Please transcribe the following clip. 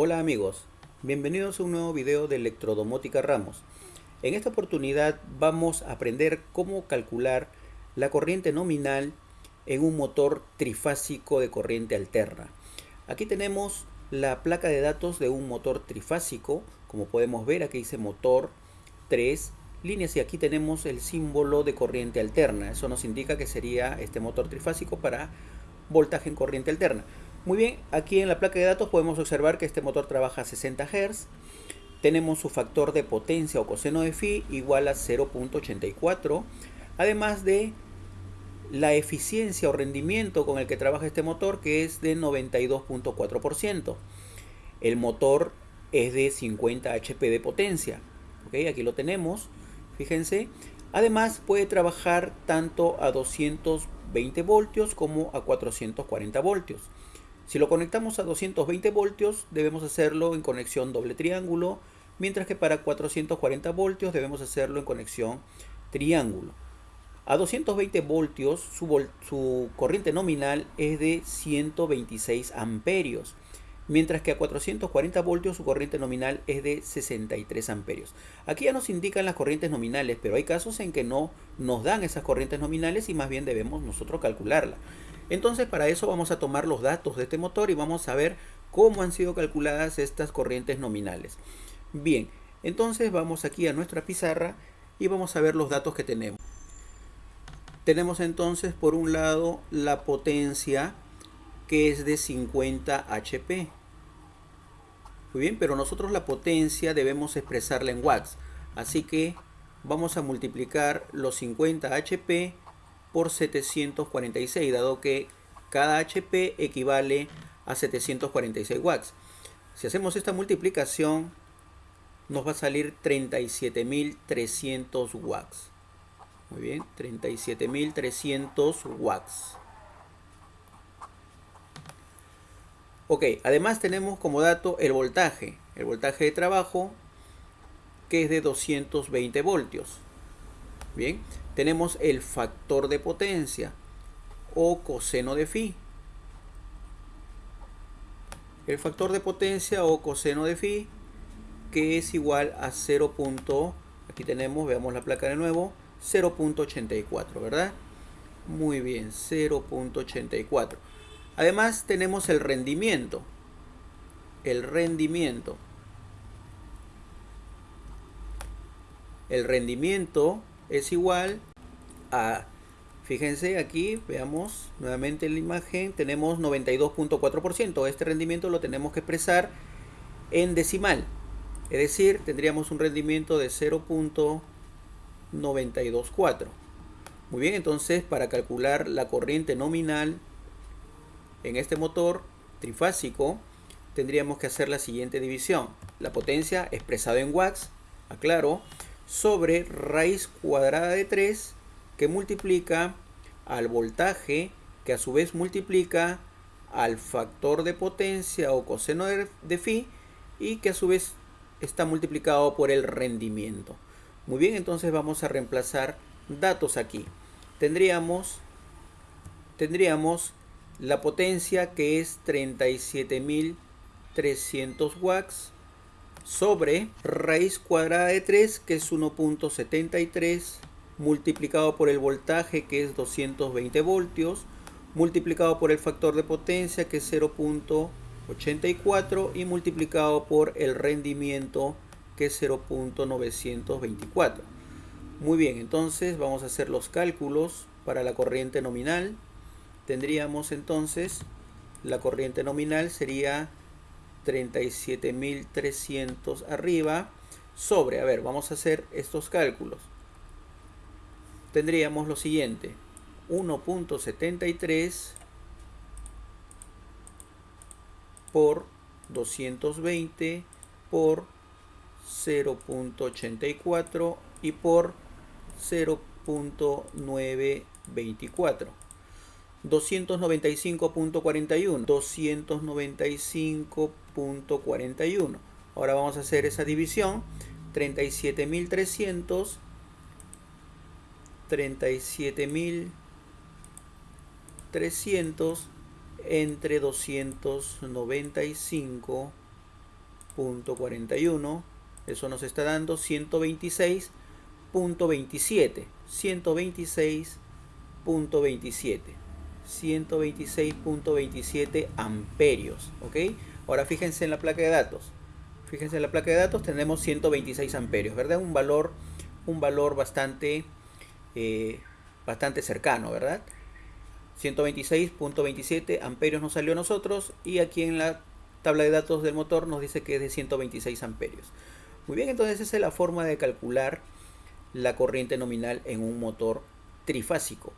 Hola amigos, bienvenidos a un nuevo video de Electrodomótica Ramos. En esta oportunidad vamos a aprender cómo calcular la corriente nominal en un motor trifásico de corriente alterna. Aquí tenemos la placa de datos de un motor trifásico, como podemos ver aquí dice motor 3 líneas y aquí tenemos el símbolo de corriente alterna. Eso nos indica que sería este motor trifásico para voltaje en corriente alterna. Muy bien, aquí en la placa de datos podemos observar que este motor trabaja a 60 Hz. Tenemos su factor de potencia o coseno de phi igual a 0.84. Además de la eficiencia o rendimiento con el que trabaja este motor que es de 92.4%. El motor es de 50 HP de potencia. Aquí lo tenemos. Fíjense. Además puede trabajar tanto a 220 voltios como a 440 voltios. Si lo conectamos a 220 voltios, debemos hacerlo en conexión doble triángulo, mientras que para 440 voltios debemos hacerlo en conexión triángulo. A 220 voltios su, corriente nominal es de 126 amperios, mientras que a 440 voltios su corriente nominal es de 63 amperios. Aquí ya nos indican las corrientes nominales, pero hay casos en que no nos dan esas corrientes nominales y más bien debemos nosotros calcularla. Entonces para eso vamos a tomar los datos de este motor y vamos a ver cómo han sido calculadas estas corrientes nominales. Bien, entonces vamos aquí a nuestra pizarra y vamos a ver los datos que tenemos. Tenemos entonces por un lado la potencia que es de 50 HP. Muy bien, pero nosotros la potencia debemos expresarla en watts. Así que vamos a multiplicar los 50 HP por 746, dado que cada HP equivale a 746 watts. Si hacemos esta multiplicación, nos va a salir 37.300 watts. Muy bien, 37.300 watts. Ok, además tenemos como dato el voltaje. El voltaje de trabajo que es de 220 voltios. Bien, tenemos el factor de potencia o coseno de phi. El factor de potencia o coseno de phi que es igual a 0. Aquí tenemos, veamos la placa de nuevo, 0.84, ¿verdad? Muy bien, 0.84. Además tenemos el rendimiento. El rendimiento. El rendimiento es igual a, fíjense aquí, veamos nuevamente en la imagen, tenemos 92.4%. Este rendimiento lo tenemos que expresar en decimal. Es decir, tendríamos un rendimiento de 0.924. Muy bien, entonces para calcular la corriente nominal en este motor trifásico, tendríamos que hacer la siguiente división. La potencia expresada en watts, aclaro, sobre raíz cuadrada de 3 que multiplica al voltaje que a su vez multiplica al factor de potencia o coseno de, phi y que a su vez está multiplicado por el rendimiento. Muy bien, entonces vamos a reemplazar datos aquí. Tendríamos, tendríamos la potencia que es 37.300 watts sobre raíz cuadrada de 3 que es 1.73 multiplicado por el voltaje que es 220 voltios multiplicado por el factor de potencia que es 0.84 y multiplicado por el rendimiento que es 0.924 muy bien entonces vamos a hacer los cálculos para la corriente nominal tendríamos entonces la corriente nominal sería 37.300 arriba sobre, a ver, vamos a hacer estos cálculos. Tendríamos lo siguiente, 1.73 por 220 por 0.84 y por 0.924. 295.41 295.41 ahora vamos a hacer esa división 37.300 37.300 entre 295 .41 eso nos está dando 126.27 126.27 126.27 amperios ok ahora fíjense en la placa de datos fíjense en la placa de datos tenemos 126 amperios verdad un valor un valor bastante eh, bastante cercano verdad 126.27 amperios nos salió a nosotros y aquí en la tabla de datos del motor nos dice que es de 126 amperios. Muy bien, entonces esa es la forma de calcular la corriente nominal en un motor trifásico.